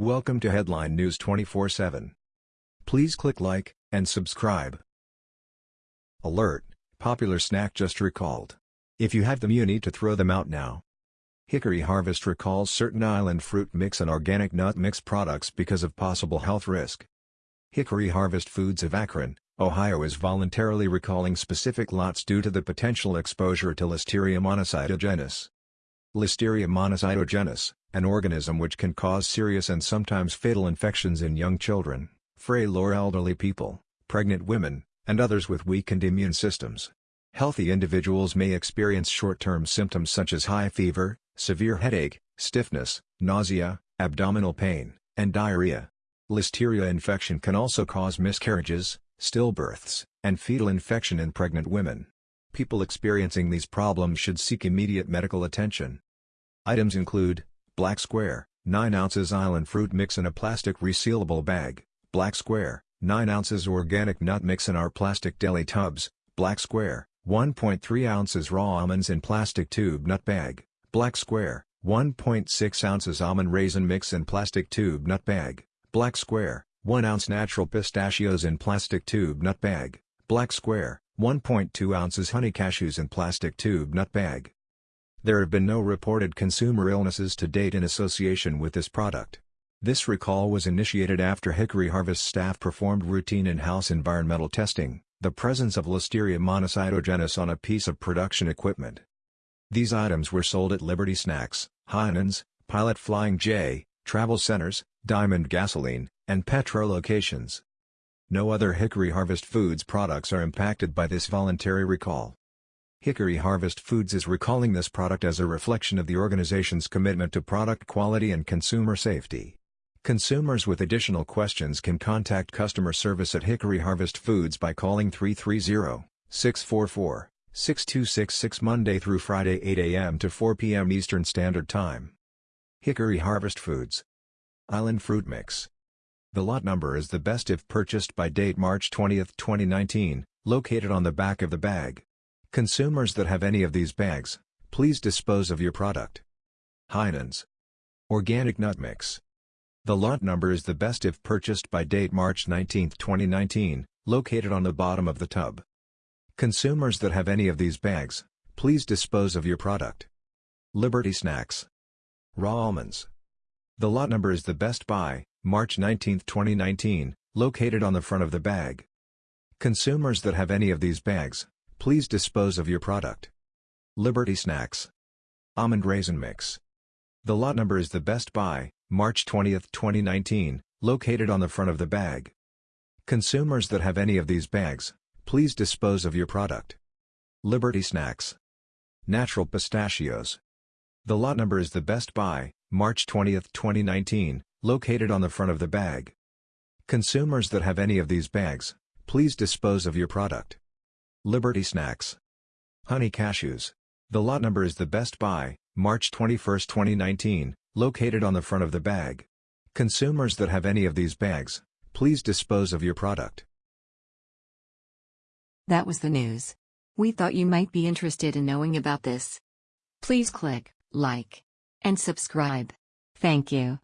Welcome to Headline News 24/7. Please click like and subscribe. Alert: Popular snack just recalled. If you have them you need to throw them out now. Hickory Harvest recalls certain island fruit mix and organic nut mix products because of possible health risk. Hickory Harvest Foods of Akron, Ohio is voluntarily recalling specific lots due to the potential exposure to Listeria monocytogenes. Listeria monocytogenes, an organism which can cause serious and sometimes fatal infections in young children, frail or elderly people, pregnant women, and others with weakened immune systems. Healthy individuals may experience short-term symptoms such as high fever, severe headache, stiffness, nausea, abdominal pain, and diarrhea. Listeria infection can also cause miscarriages, stillbirths, and fetal infection in pregnant women. People experiencing these problems should seek immediate medical attention. Items include Black Square, 9 ounces island fruit mix in a plastic resealable bag, Black Square, 9 ounces organic nut mix in our plastic deli tubs, Black Square, 1.3 ounces raw almonds in plastic tube nut bag, Black Square, 1.6 ounces almond raisin mix in plastic tube nut bag, Black Square, 1 ounce natural pistachios in plastic tube nut bag, Black Square, 1.2 ounces honey cashews in plastic tube nut bag, there have been no reported consumer illnesses to date in association with this product. This recall was initiated after Hickory Harvest staff performed routine in-house environmental testing, the presence of Listeria monocytogenes on a piece of production equipment. These items were sold at Liberty Snacks, Heinen's, Pilot Flying J, Travel Centers, Diamond Gasoline, and Petro locations. No other Hickory Harvest Foods products are impacted by this voluntary recall. Hickory Harvest Foods is recalling this product as a reflection of the organization's commitment to product quality and consumer safety. Consumers with additional questions can contact customer service at Hickory Harvest Foods by calling 330-644-6266 Monday through Friday 8 a.m. to 4 p.m. Eastern Standard Time. Hickory Harvest Foods Island Fruit Mix The lot number is the best if purchased by date March 20, 2019, located on the back of the bag. Consumers that have any of these bags, please dispose of your product. Heinen's Organic Nut Mix The lot number is the best if purchased by date March 19, 2019, located on the bottom of the tub. Consumers that have any of these bags, please dispose of your product. Liberty Snacks Raw Almonds The lot number is the best buy, March 19, 2019, located on the front of the bag. Consumers that have any of these bags, Please dispose of your product. Liberty Snacks Almond Raisin Mix The lot number is the best Buy, March 20, 2019, located on the front of the bag. Consumers that have any of these bags, please dispose of your product. Liberty Snacks Natural Pistachios The lot number is the best Buy, March 20, 2019, located on the front of the bag. Consumers that have any of these bags, please dispose of your product. Liberty Snacks. Honey Cashews. The lot number is the best buy, March 21, 2019, located on the front of the bag. Consumers that have any of these bags, please dispose of your product. That was the news. We thought you might be interested in knowing about this. Please click like and subscribe. Thank you.